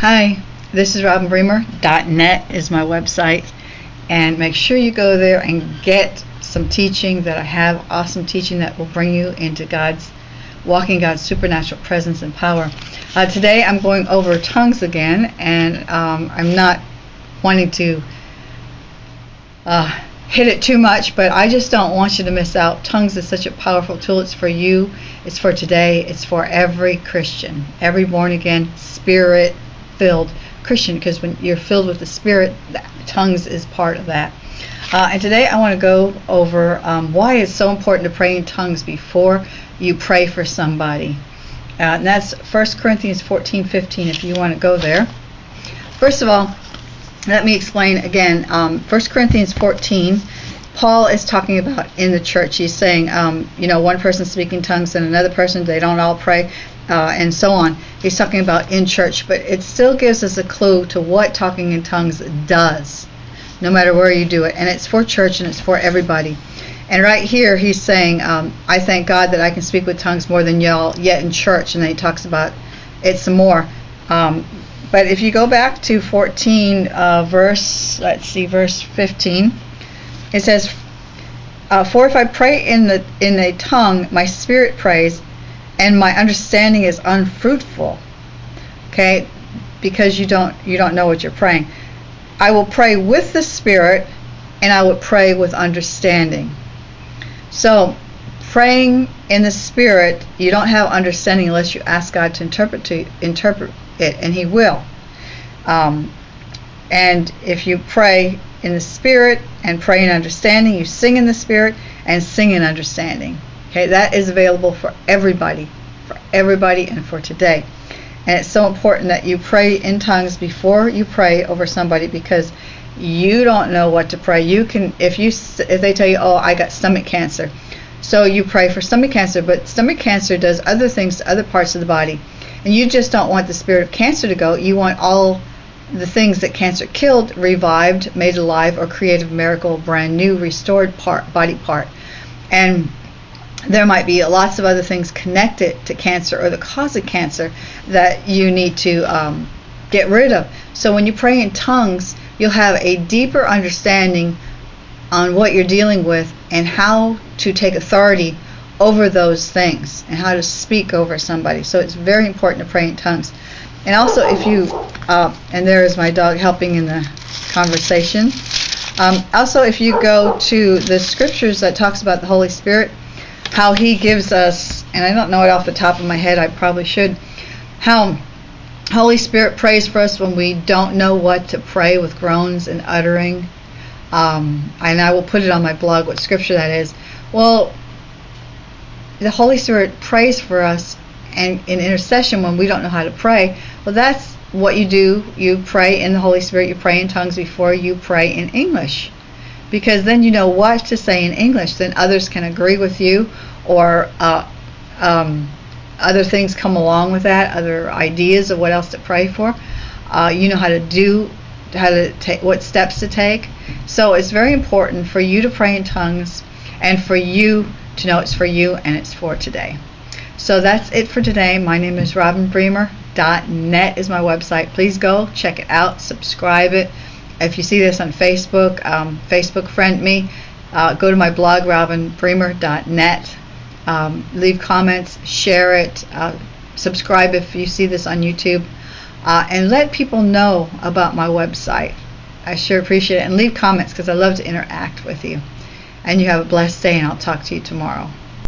Hi, this is robinbremer.net is my website and make sure you go there and get some teaching that I have awesome teaching that will bring you into God's walking God's supernatural presence and power. Uh, today I'm going over tongues again and um, I'm not wanting to uh, hit it too much, but I just don't want you to miss out. Tongues is such a powerful tool. It's for you, it's for today, it's for every Christian, every born again, spirit filled Christian, because when you're filled with the Spirit, tongues is part of that. Uh, and today I want to go over um, why it's so important to pray in tongues before you pray for somebody. Uh, and that's 1 Corinthians 14 15, if you want to go there. First of all, let me explain again. Um, 1 Corinthians 14, Paul is talking about in the church. He's saying, um, you know, one person speaking tongues and another person, they don't all pray, uh, and so on. He's talking about in church, but it still gives us a clue to what talking in tongues does, no matter where you do it. And it's for church and it's for everybody. And right here, he's saying, um, I thank God that I can speak with tongues more than y'all yet in church. And then he talks about it some more. Um, but if you go back to 14, uh, verse, let's see, verse 15, it says, uh, "For if I pray in the in a tongue, my spirit prays, and my understanding is unfruitful." Okay, because you don't you don't know what you're praying. I will pray with the spirit, and I will pray with understanding. So, praying in the spirit, you don't have understanding unless you ask God to interpret to interpret it, and He will. Um, and if you pray in the spirit and pray in understanding, you sing in the spirit and sing in understanding. Okay, that is available for everybody, for everybody, and for today. And it's so important that you pray in tongues before you pray over somebody because you don't know what to pray. You can if you if they tell you, "Oh, I got stomach cancer." So you pray for stomach cancer, but stomach cancer does other things to other parts of the body. And you just don't want the spirit of cancer to go. You want all the things that cancer killed revived, made alive, or created a miracle, brand new, restored part, body part. And there might be lots of other things connected to cancer or the cause of cancer that you need to um, get rid of. So when you pray in tongues, you'll have a deeper understanding on what you're dealing with and how to take authority over those things and how to speak over somebody. So it's very important to pray in tongues. And also, if you, uh, and there is my dog helping in the conversation. Um, also, if you go to the scriptures that talks about the Holy Spirit, how He gives us, and I don't know it off the top of my head, I probably should, how Holy Spirit prays for us when we don't know what to pray with groans and uttering. Um, and I will put it on my blog what scripture that is. Well, the Holy Spirit prays for us and in intercession when we don't know how to pray. Well, that's what you do. You pray in the Holy Spirit, you pray in tongues before you pray in English. Because then you know what to say in English. Then others can agree with you, or uh, um, other things come along with that, other ideas of what else to pray for. Uh, you know how to do, how to take, what steps to take. So it's very important for you to pray in tongues and for you to know it's for you and it's for today. So that's it for today. My name is robinbremer.net is my website. Please go check it out, subscribe it. If you see this on Facebook, um, Facebook friend me. Uh, go to my blog robinbremer.net. Um, leave comments, share it, uh, subscribe if you see this on YouTube, uh, and let people know about my website. I sure appreciate it. And leave comments because I love to interact with you. And you have a blessed day, and I'll talk to you tomorrow.